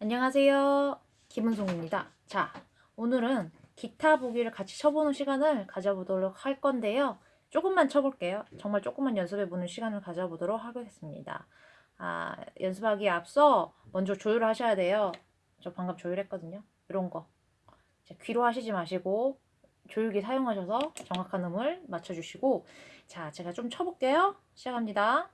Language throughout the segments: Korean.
안녕하세요. 김은송입니다. 자, 오늘은 기타 보기를 같이 쳐보는 시간을 가져보도록 할 건데요. 조금만 쳐볼게요. 정말 조금만 연습해보는 시간을 가져보도록 하겠습니다. 아, 연습하기에 앞서 먼저 조율을 하셔야 돼요. 저 방금 조율했거든요. 이런 거. 자, 귀로 하시지 마시고 조율기 사용하셔서 정확한 음을 맞춰주시고 자, 제가 좀 쳐볼게요. 시작합니다.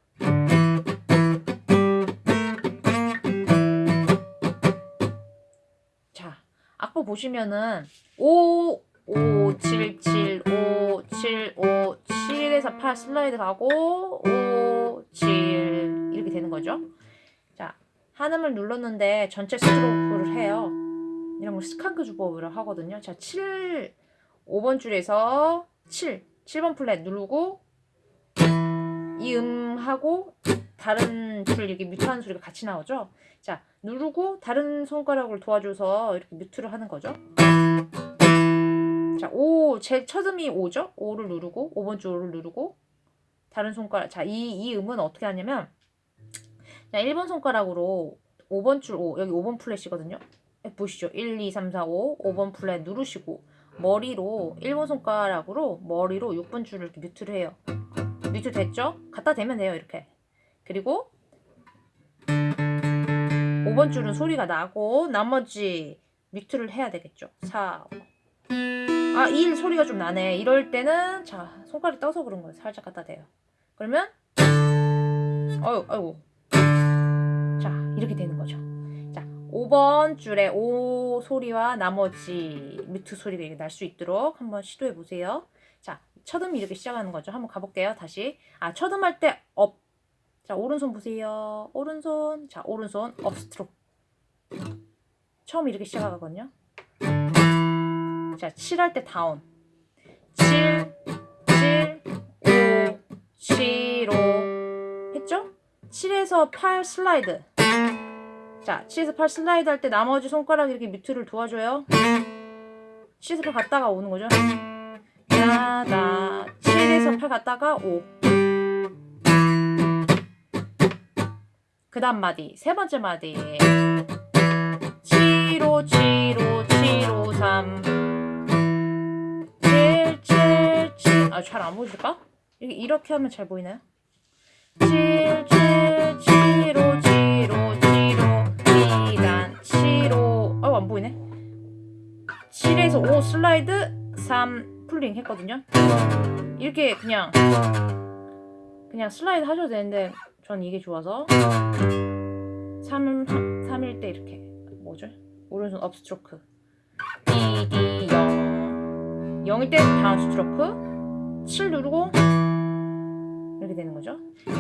보시면은 5, 5, 7, 7, 5, 7, 5, 7에서 8 슬라이드 가고 5, 7 이렇게 되는 거죠. 자, 한음을 눌렀는데 전체 스트로크를 해요. 이런 걸 skank 주법으로 하거든요. 자, 7, 5번 줄에서 7, 7번 fret 누르고 이 음하고 다른 줄 이렇게 mute하는 소리가 같이 나오죠. 자, 누르고 다른 손가락을 도와줘서 이렇게 뮤트를 하는 거죠. 자, 5, 제첫 음이 5죠? 5를 누르고, 5번 줄 5를 누르고, 다른 손가락, 자, 이, 이 음은 어떻게 하냐면, 자, 1번 손가락으로 5번 줄 5, 여기 5번 플랫이거든요? 보시죠. 1, 2, 3, 4, 5, 5번 플랫 누르시고, 머리로, 1번 손가락으로 머리로 6번 줄을 이렇게 뮤트를 해요. 뮤트 됐죠? 갖다 대면 돼요, 이렇게. 그리고 5번 줄은 소리가 나고 나머지 뮤트를 해야 되겠죠. 4. 아, 1 소리가 좀 나네. 이럴 때는 자, 손가락이 떠서 그런 거예요. 살짝 갖다 대요. 그러면 어유, 아이고. 자, 이렇게 되는 거죠. 자, 5번 줄에 O 소리와 나머지 뮤트 소리가 날 수 있도록 한번 시도해 보세요. 자, 첫음 이렇게 시작하는 거죠. 한번 가볼게요. 다시. 아, 첫음 할 때 up. 자, 오른손 보세요. 오른손. 자, 오른손 up stroke. 처음 이렇게 시작하거든요. 자, 7할 때 down. 7, 7, 5, 7, 5. 했죠? 7에서 8 슬라이드. 자, 7에서 8 슬라이드 할 때 나머지 손가락 이렇게 mute를 도와줘요. 7에서 8 갔다가 오는 거죠. 야다 7에서 8 갔다가 5. 그 다음 마디, 세 번째 마디. 7, 5, 7, 5, 7, 5, 3. 7, 7, 7. 아, 잘 안? 이렇게, 이렇게 하면 잘 보이나요? 7, 7, 7, 5, 7, 5, 7, 5. 2단, 7, 5. 아유, 안 보이네. 7에서 5 슬라이드, 3 pulling 했거든요. 이렇게 그냥, 그냥 슬라이드 하셔도 되는데, 전 이게 좋아서 3, 3일 때 이렇게 뭐죠? 오른손 up stroke D, D, 0 0일 때 down stroke 7 누르고 이렇게 되는 거죠?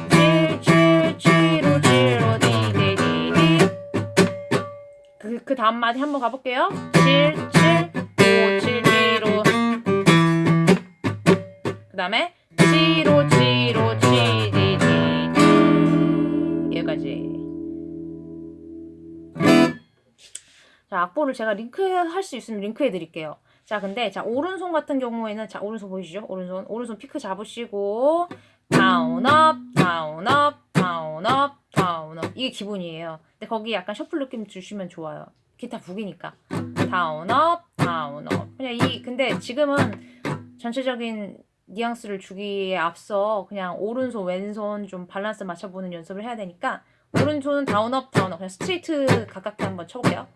7, 7, 7, 5, 7, 5, D, D, D, D 그, 그 다음 마디 한번 가볼게요. 7, 7, 5, 7, 7, 5그 다음에 7, 5, 7, 5, 7, 자, 악보를 제가 링크할 수 있으면 링크해 드릴게요. 자, 근데 자, 오른손 같은 경우에는 자, 오른손 보이시죠? 오른손. 오른손 피크 잡으시고 down up, down up, down up, down up. 이게 기본이에요. 근데 거기 약간 shuffle 느낌 주시면 좋아요. 기타 북이니까. down up, down up. 그냥 이 근데 지금은 전체적인 뉘앙스를 주기에 앞서 그냥 오른손 왼손 좀 밸런스 맞춰보는 연습을 해야 되니까 오른손은 down up down up 그냥 straight 가깝게 한번 쳐볼게요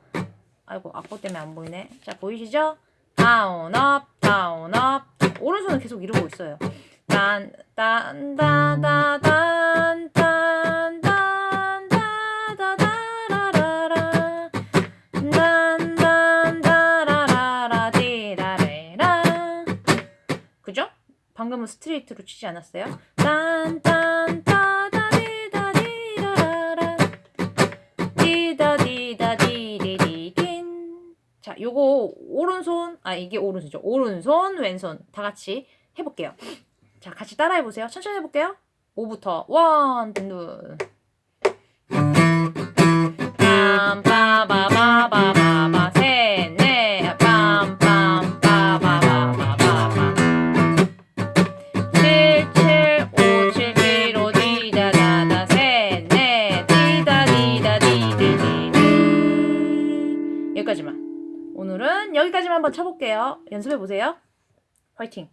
아이고 악보 때문에 안 보이네 자 보이시죠? down up down up 오른손은 계속 이러고 있어요 딴딴따다단딴딴따다다라라라 딴딴따라라라 그죠? 방금은 스트레이트로 치지 않았어요? 딴딴 따다디다디다디다라 디다디다디디딘 자, 요거 오른손 아 이게 오른손이죠. 오른손 왼손 다 같이 해볼게요. 자, 같이 따라해 보세요. 천천히 해볼게요. 5부터 원, 둘. 빰빠바바바바바 여기까지만. 한번 쳐볼게요. 연습해 보세요. 화이팅!